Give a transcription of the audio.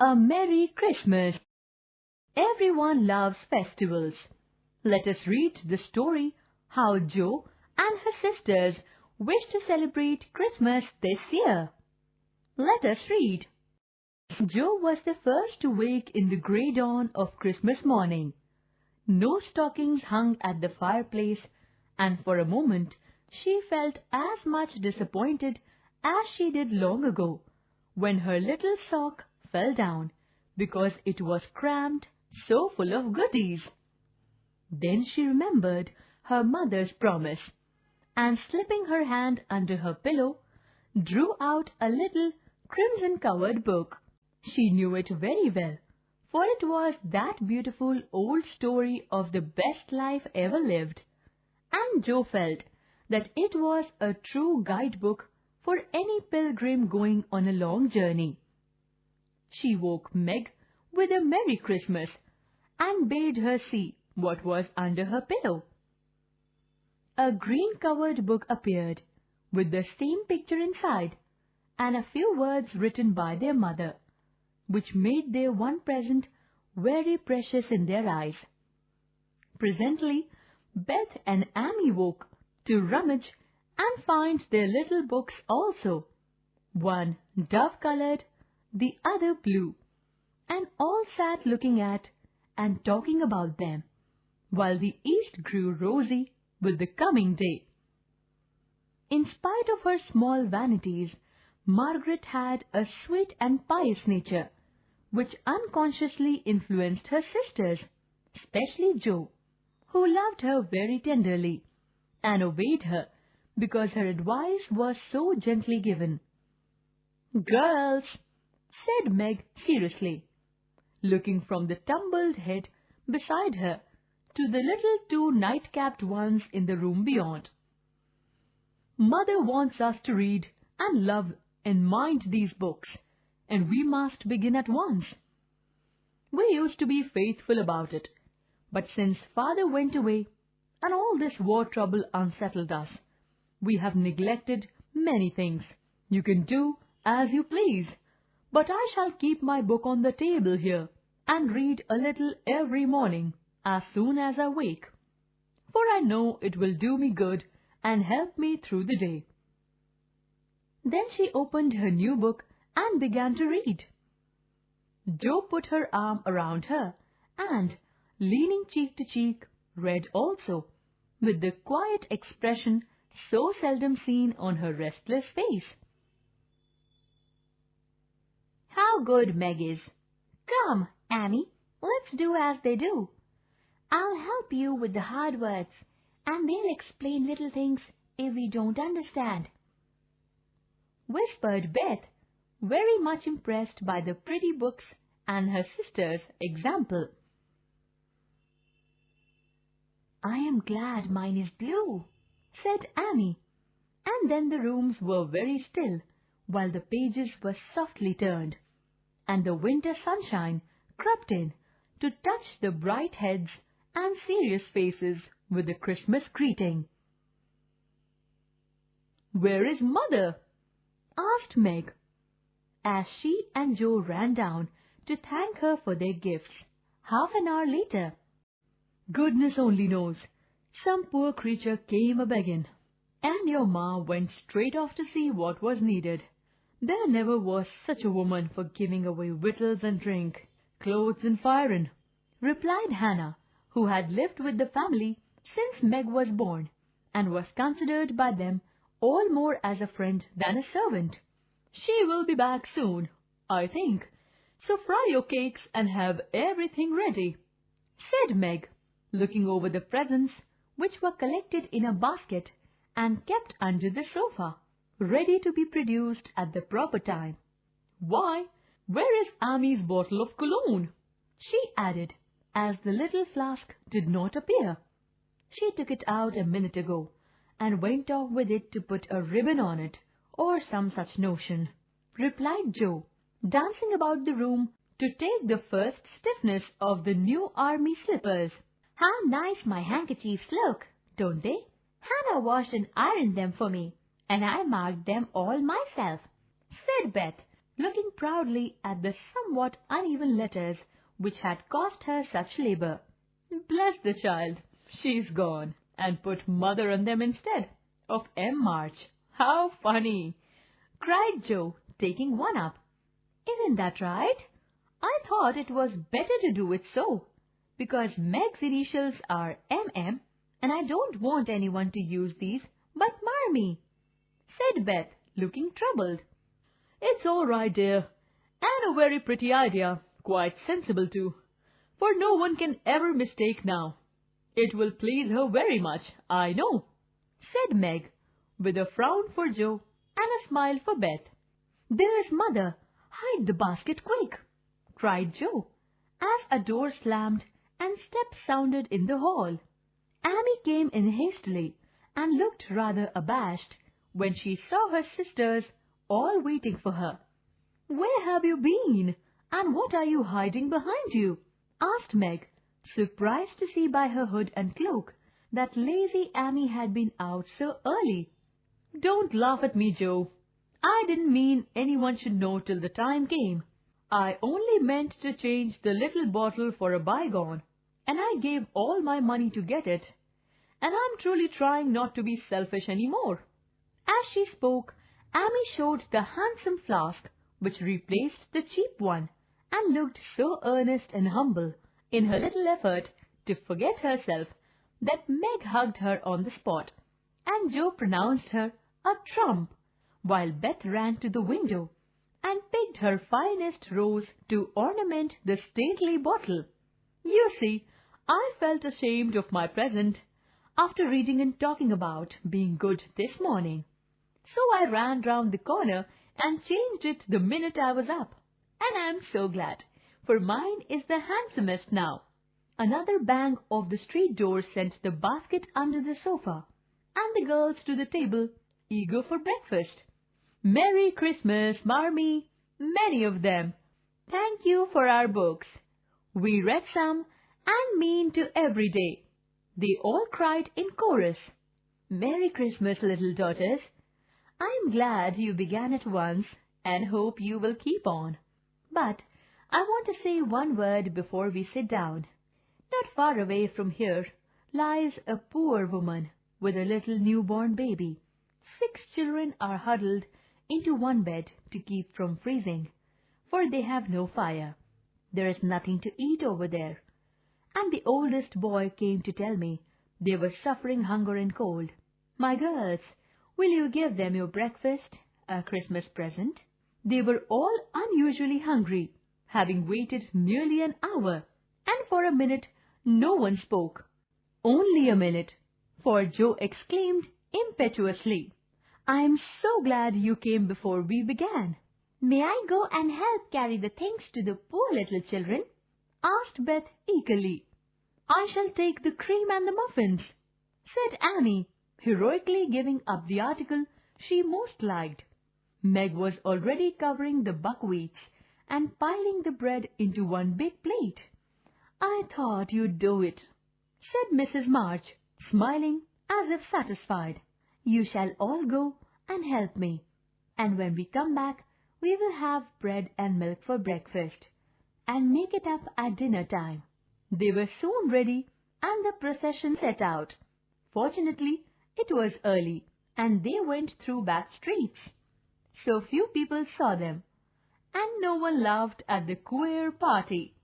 A Merry Christmas! Everyone loves festivals. Let us read the story how Jo and her sisters wish to celebrate Christmas this year. Let us read. Jo was the first to wake in the grey dawn of Christmas morning. No stockings hung at the fireplace, and for a moment she felt as much disappointed as she did long ago when her little sock fell down because it was crammed so full of goodies. Then she remembered her mother's promise and slipping her hand under her pillow, drew out a little crimson-covered book. She knew it very well, for it was that beautiful old story of the best life ever lived, and Jo felt that it was a true guidebook for any pilgrim going on a long journey. She woke Meg with a Merry Christmas and bade her see what was under her pillow. A green-covered book appeared, with the same picture inside, and a few words written by their mother, which made their one present very precious in their eyes. Presently, Beth and Amy woke to rummage and find their little books also, one dove-coloured, the other blue, and all sat looking at and talking about them, while the east grew rosy with the coming day. In spite of her small vanities, Margaret had a sweet and pious nature, which unconsciously influenced her sisters, especially Jo, who loved her very tenderly and obeyed her because her advice was so gently given. Girls, said Meg seriously, looking from the tumbled head beside her to the little two night-capped ones in the room beyond. Mother wants us to read and love and mind these books, and we must begin at once. We used to be faithful about it, but since father went away and all this war trouble unsettled us, we have neglected many things. You can do as you please, but I shall keep my book on the table here and read a little every morning as soon as I wake, for I know it will do me good and help me through the day. Then she opened her new book and began to read. Jo put her arm around her and, leaning cheek to cheek, read also, with the quiet expression so seldom seen on her restless face. How good Meg is! Come, Amy, let's do as they do. I'll help you with the hard words, and they'll explain little things if we don't understand. Whispered Beth, very much impressed by the pretty books and her sister's example. I am glad mine is blue, said Amy, and then the rooms were very still while the pages were softly turned, and the winter sunshine crept in to touch the bright heads and serious faces with a Christmas greeting. Where is mother? asked Meg, as she and Jo ran down to thank her for their gifts half an hour later. Goodness only knows, some poor creature came a-begging, and your ma went straight off to see what was needed. There never was such a woman for giving away victuals and drink, clothes and firing, replied Hannah, who had lived with the family since Meg was born and was considered by them all more as a friend than a servant. She will be back soon, I think, so fry your cakes and have everything ready, said Meg, looking over the presents which were collected in a basket and kept under the sofa, ready to be produced at the proper time. Why, where is Amy's bottle of cologne? She added, as the little flask did not appear. She took it out a minute ago and went off with it to put a ribbon on it, or some such notion, replied Jo, dancing about the room to take the first stiffness of the new army slippers. How nice my handkerchiefs look, don't they? Hannah washed and ironed them for me, and I marked them all myself, said Beth, looking proudly at the somewhat uneven letters which had cost her such labor. Bless the child, she's gone, and put mother on them instead of M. March. How funny! cried Jo, taking one up. Isn't that right? I thought it was better to do it so, because Meg's initials are MM, and I don't want anyone to use these but Marmee, said Beth, looking troubled. It's all right, dear, and a very pretty idea, quite sensible too, for no one can ever mistake now. It will please her very much, I know, said Meg, with a frown for Jo and a smile for Beth. There's mother. Hide the basket quick, cried Jo, as a door slammed and steps sounded in the hall. Amy came in hastily and looked rather abashed when she saw her sisters all waiting for her. Where have you been? And what are you hiding behind you? asked Meg, surprised to see by her hood and cloak that lazy Amy had been out so early. Don't laugh at me, Jo. I didn't mean anyone should know till the time came. I only meant to change the little bottle for a bygone, and I gave all my money to get it. And I'm truly trying not to be selfish any more. As she spoke, Amy showed the handsome flask which replaced the cheap one, and looked so earnest and humble in her little effort to forget herself that Meg hugged her on the spot, and Jo pronounced her a trump, while Beth ran to the window and picked her finest rose to ornament the stately bottle. You see, I felt ashamed of my present after reading and talking about being good this morning. So I ran round the corner and changed it the minute I was up. And I'm so glad, for mine is the handsomest now. Another bang of the street door sent the basket under the sofa, and the girls to the table, eager for breakfast. Merry Christmas, Marmee, many of them. Thank you for our books. We read some and mean to every day. They all cried in chorus. Merry Christmas, little daughters. I'm glad you began at once and hope you will keep on. But I want to say one word before we sit down. Not far away from here lies a poor woman with a little newborn baby. Six children are huddled into one bed to keep from freezing, for they have no fire. There is nothing to eat over there. And the oldest boy came to tell me they were suffering hunger and cold. My girls, Will you give them your breakfast, a Christmas present? They were all unusually hungry, having waited nearly an hour, and for a minute no one spoke. Only a minute, for Jo exclaimed impetuously, I am so glad you came before we began. May I go and help carry the things to the poor little children? asked Beth eagerly. I shall take the cream and the muffins, said Amy, heroically giving up the article she most liked. Meg was already covering the buckwheats and piling the bread into one big plate. I thought you'd do it, said Mrs. March, smiling as if satisfied. You shall all go and help me, and when we come back, we will have bread and milk for breakfast, and make it up at dinner time. They were soon ready, and the procession set out. Fortunately, it was early, and they went through back streets. So few people saw them, and no one laughed at the queer party.